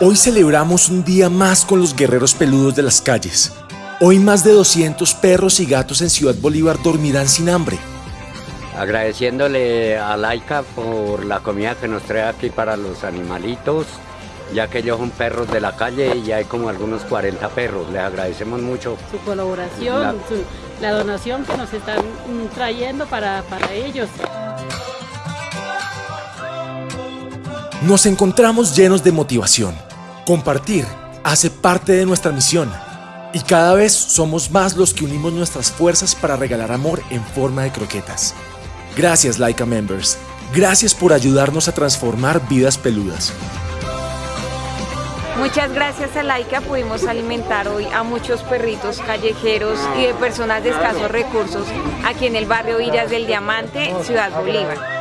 Hoy celebramos un día más con los guerreros peludos de las calles. Hoy más de 200 perros y gatos en Ciudad Bolívar dormirán sin hambre. Agradeciéndole a Laika por la comida que nos trae aquí para los animalitos, ya que ellos son perros de la calle y hay como algunos 40 perros. Les agradecemos mucho. Su colaboración, la, su, la donación que nos están trayendo para, para ellos. Nos encontramos llenos de motivación. Compartir hace parte de nuestra misión. Y cada vez somos más los que unimos nuestras fuerzas para regalar amor en forma de croquetas. Gracias Laika Members. Gracias por ayudarnos a transformar vidas peludas. Muchas gracias a Laika pudimos alimentar hoy a muchos perritos callejeros y de personas de escasos recursos aquí en el barrio Villas del Diamante, Ciudad Bolívar.